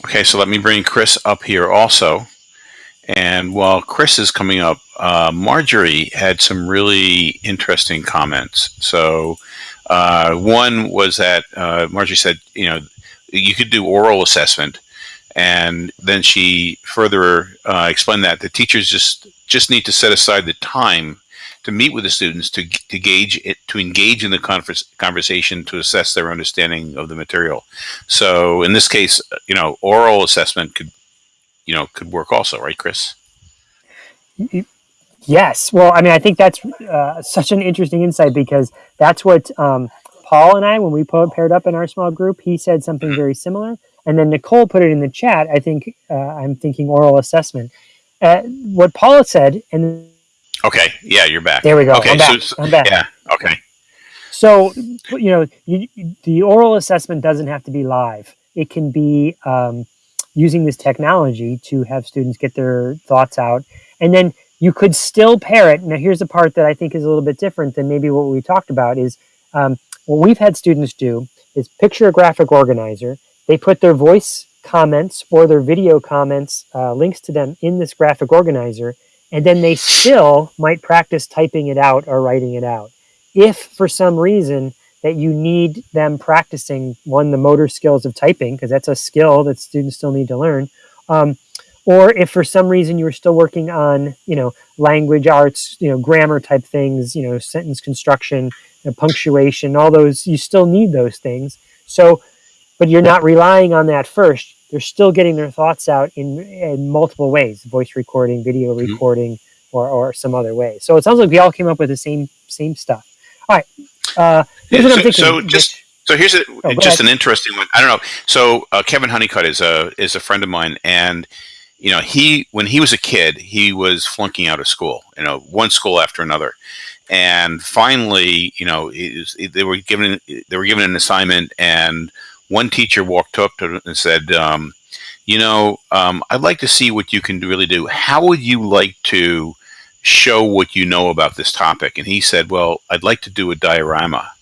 Okay, so let me bring Chris up here also. And while Chris is coming up, uh, Marjorie had some really interesting comments. So, uh, one was that uh, Marjorie said, you know, you could do oral assessment, and then she further uh, explained that the teachers just just need to set aside the time to meet with the students to to gauge it to engage in the conversation to assess their understanding of the material. So, in this case, you know, oral assessment could you know could work also, right, Chris? Yes. Well, I mean, I think that's uh, such an interesting insight because that's what um, Paul and I, when we paired up in our small group, he said something very similar. And then Nicole put it in the chat. I think uh, I'm thinking oral assessment. Uh, what Paula said, and Okay. Yeah, you're back. there we go. Okay. I'm back. So, I'm back. yeah. Okay. So, you know, you, the oral assessment doesn't have to be live. It can be um, using this technology to have students get their thoughts out. And then you could still pair it. Now, here's the part that I think is a little bit different than maybe what we talked about is um, what we've had students do is picture a graphic organizer. They put their voice comments or their video comments, uh, links to them in this graphic organizer, and then they still might practice typing it out or writing it out. If for some reason that you need them practicing one the motor skills of typing because that's a skill that students still need to learn um, or if for some reason you were still working on you know language arts you know grammar type things you know sentence construction you know, punctuation all those you still need those things so but you're not relying on that first they're still getting their thoughts out in, in multiple ways voice recording video Mhm. recording or, or some other way so it sounds like we all came up with the same same stuff all right uh, here's Yeah, what i'm so- thinking so just- Rich. So here's a, Oh, just an interesting one. I don't know. So uh, Kevin Honeycutt is a is a friend of mine, and you know he when he was a kid he was flunking out of school. You know, one school after another, and finally, you know, it was, it- they were given they were given an assignment, and one teacher walked up to and said, um, "You know, um, I'd like to see what you can really do. How would you like to?" show what you know about this topic and he said well i'd like to do a diorama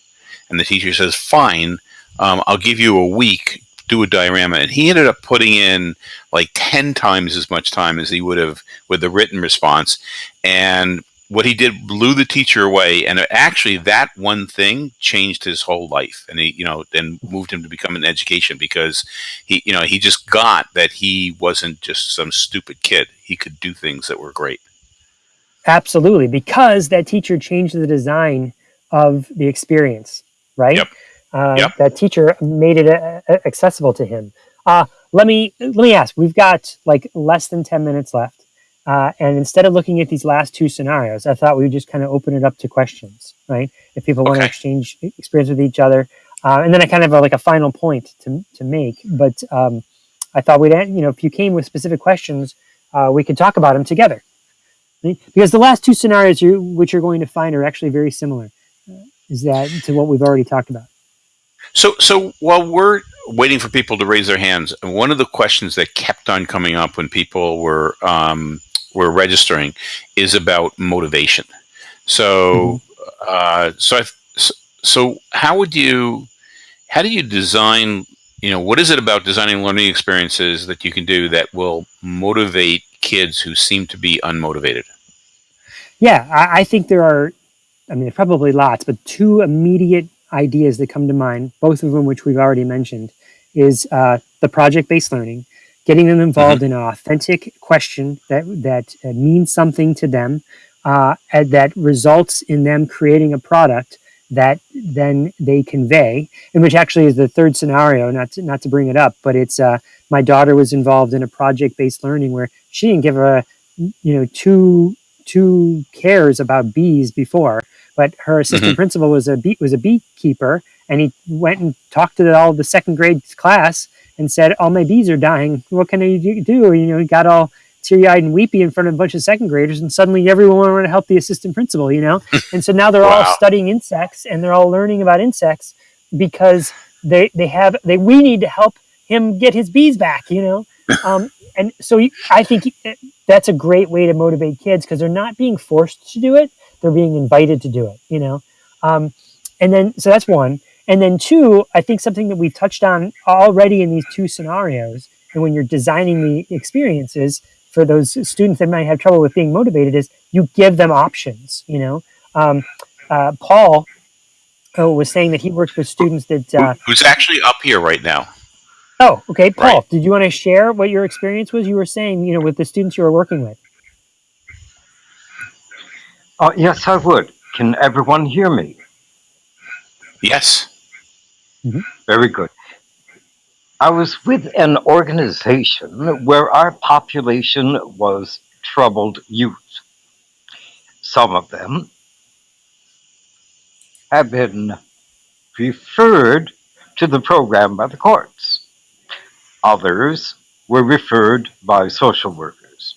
and the teacher says, "Fine, um, I'll give you a week. Do a diorama." And he ended up putting in like ten times as much time as he would have with the written response. And what he did blew the teacher away. And actually, that one thing changed his whole life. And he, you know, and moved him to become an education because he, you know, he just got that he wasn't just some stupid kid. He could do things that were great. Absolutely, because that teacher changed the design of the experience, right? Yep. Uh, Yep. That teacher made it uh, uh, accessible to him. Uh, let me let me ask. We've got like less than ten minutes left, uh, and instead of looking at these last two scenarios, I thought we would just kind of open it up to questions, right? If people want to exchange experience with each other, uh, and then I kind of have like a final point to to make. But um, I thought we'd you know if you came with specific questions, uh, we could talk about them together right? because the last two scenarios you which you're going to find are actually very similar uh, is that to what we've already talked about So, so while we're waiting for people to raise their hands, one of the questions that kept on coming up when people were um, were registering is about motivation. So, uh, so, I, so, so how would you, how do you design? You know, what is it about designing learning experiences that you can do that will motivate kids who seem to be unmotivated? yeah I, I think there are i mean there's probably lots but two immediate ideas that come to mind both of them which we've already mentioned is uh, the project-based learning getting them involved in an authentic question that that uh, means something to them uh, that results in them creating a product that then they convey and which actually is the third scenario not to, not to bring it up but it's uh, my daughter was involved in a project-based learning where she didn't give a you know two two cares about bees before but her assistant principal was a bee was a beekeeper and he went and talked to the, all the second grade class and said all my bees are dying. What can i do do?" you know he got all teary-eyed and weepy in front of a bunch of second graders and suddenly everyone wanted to help the assistant principal you know? And so now they're all studying insects and they're all learning about insects because they they have they we need to help him get his bees back you know? Um, and so i think that's a great way to motivate kids because they're not being forced to do it they're being invited to do it you know? Um, and then so that's one and then two i think something that we've touched on already in these two scenarios and when you're designing the experiences for those students that might have trouble with being motivated is you give them options you know um, uh, paul uh, was saying that he works with students that uh, Who's actually up here right now? oh okay paul Right. did you want to share what your experience was you were saying you know with the students you were working with Oh, yes, I would. Can everyone hear me? Yes. Mm-hmm. Very good. I was with an organization where our population was troubled youth. Some of them have been referred to the program by the courts. Others were referred by social workers.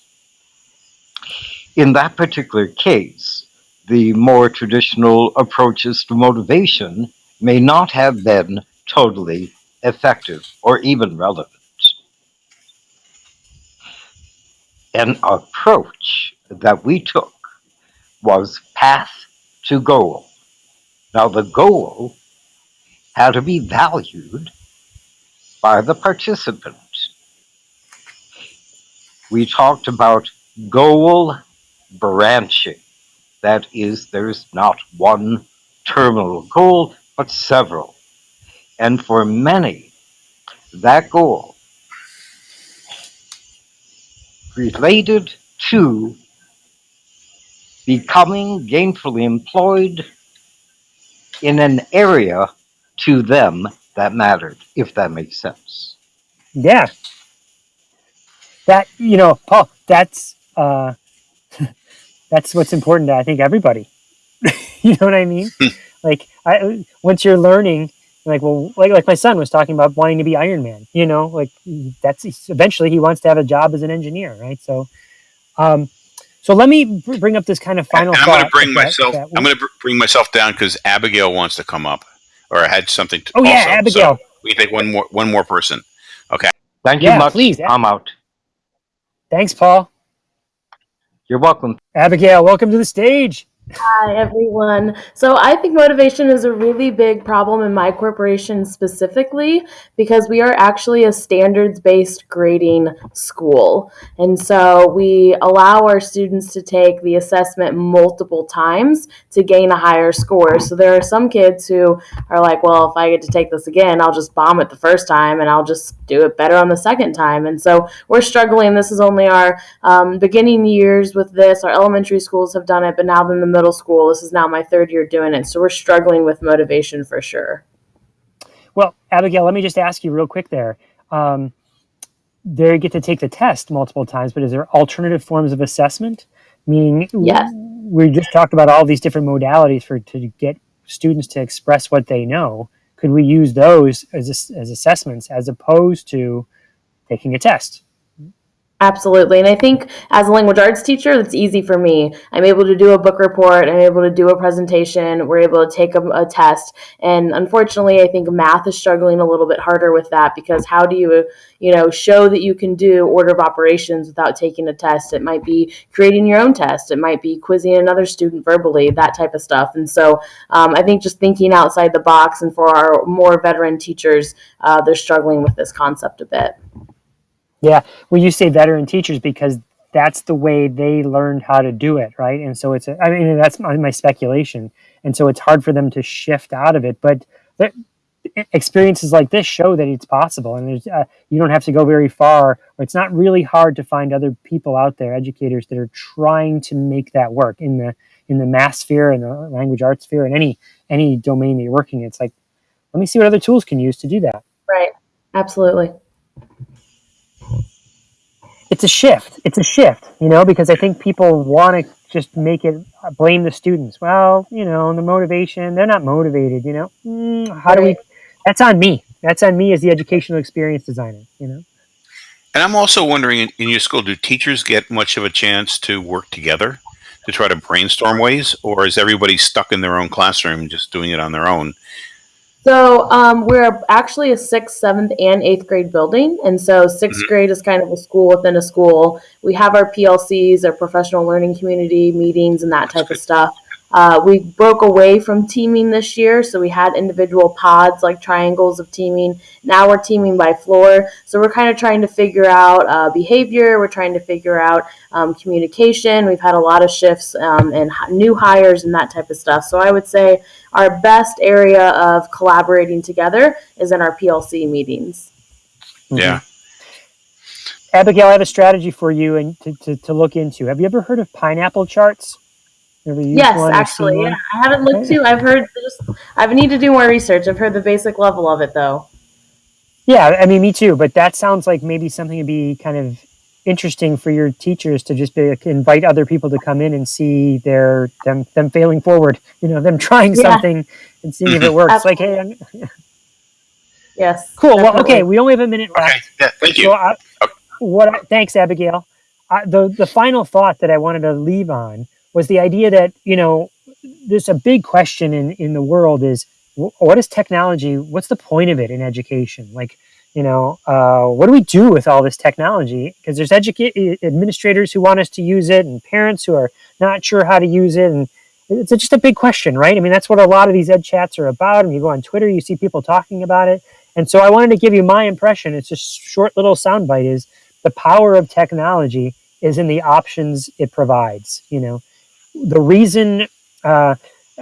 In that particular case, the more traditional approaches to motivation may not have been totally effective or even relevant. An approach that we took was path to goal. Now, the goal had to be valued by the participant. We talked about goal branching. That is, there's not one terminal goal, but several. And for many, that goal related to becoming gainfully employed in an area to them that mattered, if that makes sense. Yeah. That, you know, Paul, that's, uh, that's what's important to, I think, everybody. you know what I mean? like, I, once you're learning, like, well, like, like my son was talking about wanting to be Iron Man, you know, like that's eventually he wants to have a job as an engineer, right? So, um, so let me br- bring up this kind of final. And I'm going to bring that- myself. that I'm going to bring myself down because Abigail wants to come up, or I had something. To, Oh yeah, also. So Abigail. we take one more one more person. Okay. Thank Yeah, you much. please. I'm out. Thanks, Paul. You're welcome. Abigail, welcome to the stage. Hi, everyone. So I think motivation is a really big problem in my corporation specifically because we are actually a standards based grading school. And so we allow our students to take the assessment multiple times to gain a higher score. So there are some kids who are like, well, if I get to take this again, I'll just bomb it the first time and I'll just do it better on the second time. And so we're struggling. This is only our um, beginning years with this. Our elementary schools have done it, but now then the middle school, this is now my third year doing it. So we're struggling with motivation for sure. Well, Abigail, let me just ask you real quick there. Um, they get to take the test multiple times, but is there alternative forms of assessment? Meaning, Yes. we just talked about all these different modalities for to get students to express what they know. Could we use those as as as assessments as opposed to taking a test? Absolutely. And I think as a language arts teacher, that's easy for me. I'm able to do a book report, I'm able to do a presentation, we're able to take a, a test. And unfortunately, I think math is struggling a little bit harder with that because how do you, you know, show that you can do order of operations without taking a test? It might be creating your own test, it might be quizzing another student verbally, that type of stuff. And so um, I think just thinking outside the box and for our more veteran teachers, uh, they're struggling with this concept a bit. Well, you say veteran teachers because that's the way they learned how to do it, right? And so it's, a, I mean, that's my, my speculation. And so it's hard for them to shift out of it. But experiences like this show that it's possible, and there's, uh, you don't have to go very far. It's not really hard to find other people out there, educators that are trying to make that work in the in the math sphere and the language arts sphere and any any domain that you're working. in. It's like, let me see what other tools can use to do that. Right. Absolutely. It's a shift. It's a shift, you know, because I think people want to just make it uh, blame the students. Well, you know, the motivation, they're not motivated, you know. Mm, how do we? That's on me. That's on me as the educational experience designer, you know. And I'm also wondering, in, in your school, do teachers get much of a chance to work together to try to brainstorm ways, or is everybody stuck in their own classroom, just doing it on their own? So um, we're actually a sixth, seventh, and eighth grade building, and so 6th Mhm. grade is kind of a school within a school. We have our PLCs, our professional learning community meetings, and that type of stuff. Uh, we broke away from teaming this year, so we had individual pods like triangles of teaming. Now we're teaming by floor, so we're kind of trying to figure out uh, behavior. We're trying to figure out um, communication. We've had a lot of shifts um, and new hires and that type of stuff. So I would say our best area of collaborating together is in our PLC meetings. Yeah. Abigail, I have a strategy for you and to, to, to look into. Have you ever heard of pineapple charts? Ever Yes, one or seen actually, yeah. I haven't looked too. I've heard just. I've need to do more research. I've heard the basic level of it though. Yeah, I mean, me too. But that sounds like maybe something to be kind of interesting for your teachers to just be like, invite other people to come in and see their them them failing forward. You know, them trying Yeah. something and seeing if it works. like, hey, I'm, Yes. cool. Well, okay, we only have a minute left. Okay. Yeah. Thank you. So uh, I, what? I, thanks, Abigail. I, the the final thought that I wanted to leave on was the idea that you know there's a big question in in the world is what is technology? What's the point of it in education? Like you know, uh, what do we do with all this technology? Because there's educa- administrators who want us to use it, and parents who are not sure how to use it, and it's just a big question, right? I mean, that's what a lot of these ed chats are about. And you go on Twitter, you see people talking about it. And so I wanted to give you my impression. It's just short little soundbite is the power of technology is in the options it provides. You know, the reason uh,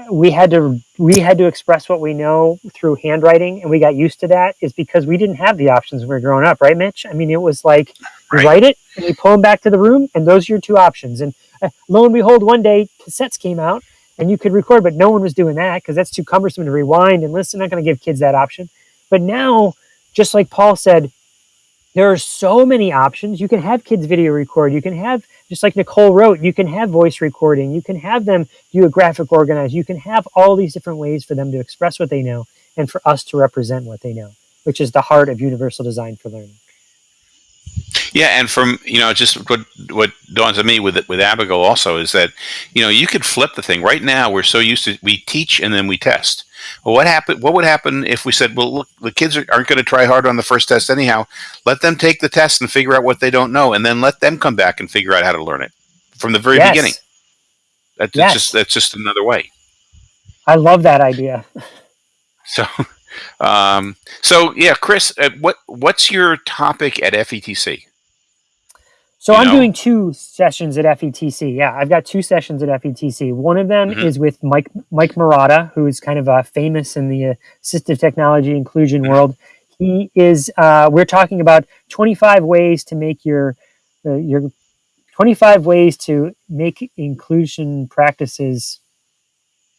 we had to we had to express what we know through handwriting, and we got used to that, is because we didn't have the options when we were growing up, right, Mitch? I mean, it was like you Right. write it and you pull them back to the room, and those are your two options. And uh, lo and behold, one day cassettes came out, and you could record, but no one was doing that because that's too cumbersome to rewind and listen. I'm Not going to give kids that option. But now, just like Paul said, there are so many options. You can have kids video record. You can have, just like Nicole wrote, you can have voice recording. You can have them do a graphic organize. You can have all these different ways for them to express what they know and for us to represent what they know, which is the heart of universal design for learning. Yeah, and from you know, just what what dawns on me with with Abigail also is that you know you could flip the thing. Right now, we're so used to we teach and then we test. Well, what happened? What would happen if we said, "Well, look, the kids are, aren't going to try hard on the first test anyhow. Let them take the test and figure out what they don't know, and then let them come back and figure out how to learn it from the very Yes. beginning." That's Yes. just that's just another way. I love that idea. So, um, so yeah, Chris, uh, what what's your topic at FETC? So You I'm know? doing two sessions at FETC. Yeah, I've got two sessions at FETC. One of them Mhm. is with Mike Mike Marotta, who is kind of uh, famous in the assistive technology inclusion Mm-hmm. world. He is. Uh, we're talking about 25 ways to make your uh, your 25 ways to make inclusion practices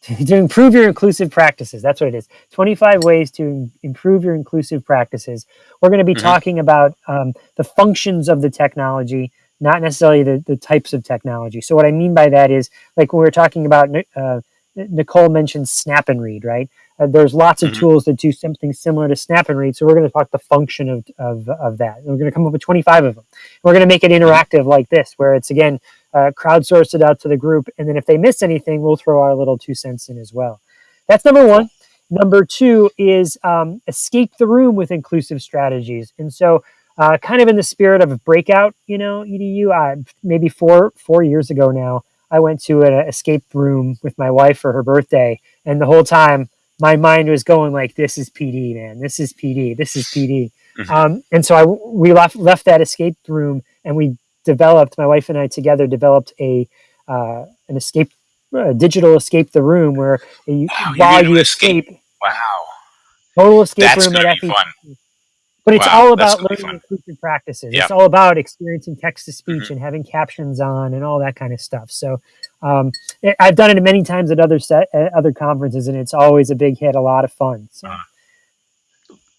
to improve your inclusive practices. That's what it is. 25 ways to improve your inclusive practices. We're going to be Mhm. talking about um, the functions of the technology, not necessarily the, the types of technology. So, what I mean by that is, like when we were talking about, uh, Nicole mentioned Snap and Read, right? Uh, there's lots of Mhm. tools that do something similar to Snap and Read. So, we're going to talk the function of, of, of that. And we're going to come up with 25 of them. We're going to make it interactive like this, where it's again, uh, crowdsource it out to the group. And then if they miss anything, we'll throw our little two cents in as well. That's number one. Number two is um, escape the room with inclusive strategies. And so, uh, kind of in the spirit of a breakout, you know, EDU, uh, maybe four four years ago now, I went to an escape room with my wife for her birthday, and the whole time my mind was going like, "This is PD, man. This is PD. This is PD." Mhm. Um, and so I we left left that escape room, and we developed my wife and I together developed a uh, an escape a digital escape the room where you, you're while you escape. escape Wow, total escape that's room at FE. fun. But it's Wow, all about learning fun. inclusive practices. Yeah. It's all about experiencing text to speech Mhm. and having captions on and all that kind of stuff. So um, I- I've done it many times at other set at other conferences, and it's always a big hit, a lot of fun. So Uh,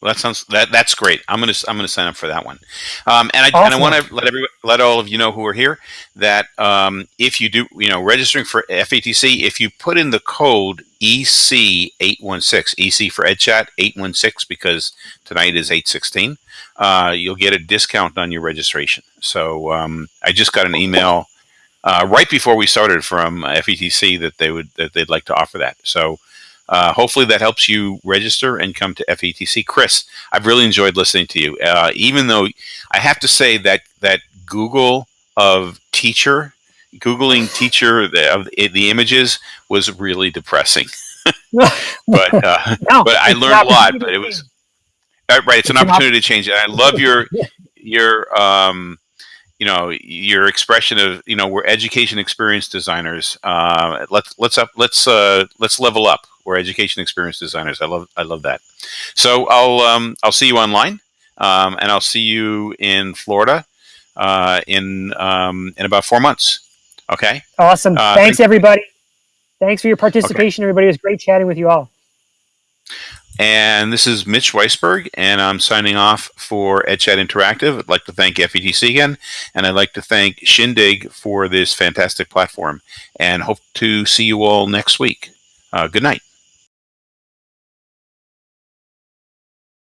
Well, that sounds that that's great. I'm gonna I'm gonna sign up for that one. Um, and I and I want to let every let all of you know who are here that um, if you do you know registering for FETC, if you put in the code EC816, EC for EdChat 816 because tonight is 816, uh, you'll get a discount on your registration. So um, I just got an email uh, right before we started from FETC that they would that they'd like to offer that. So. Uh, hopefully that helps you register and come to FETC. Chris, I've really enjoyed listening to you. Uh, even though I have to say that that Google of teacher, googling teacher the, of the, the images was really depressing. But uh, No, but I learned a lot. But it was uh, right. It's, an It's an op- opportunity to change it. I love your your um, you know your expression of you know we're education experience designers. Uh, let's let's up let's uh, let's level up. We're education experience designers. I love I love that. So I'll um, I'll see you online, um, and I'll see you in Florida uh, in um, in about four months. Okay. Awesome. Uh, Thanks, everybody. Thanks for your participation, everybody. It was great chatting with you all. And this is Mitch Weisburgh, and I'm signing off for EdChat Interactive. I'd like to thank FETC again, and I'd like to thank Shindig for this fantastic platform, and hope to see you all next week. Uh, good night.